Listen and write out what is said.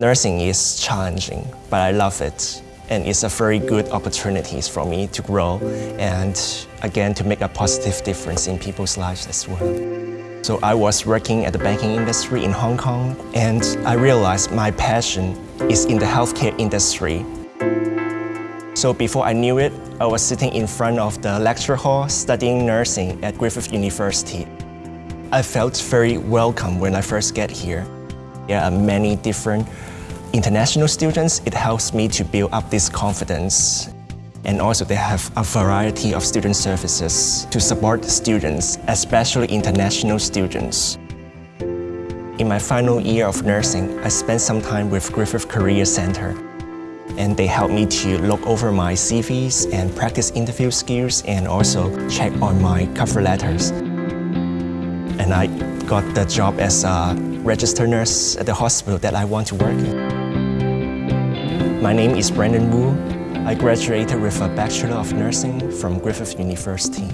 Nursing is challenging, but I love it. And it's a very good opportunity for me to grow and again to make a positive difference in people's lives as well. So I was working at the banking industry in Hong Kong and I realized my passion is in the healthcare industry. So before I knew it, I was sitting in front of the lecture hall studying nursing at Griffith University. I felt very welcome when I first get here. There are many different international students. It helps me to build up this confidence. And also they have a variety of student services to support students, especially international students. In my final year of nursing, I spent some time with Griffith Career Center. And they helped me to look over my CVs and practice interview skills and also check on my cover letters. And I got the job as a registered nurse at the hospital that I want to work in. My name is Brandon Wu. I graduated with a Bachelor of Nursing from Griffith University.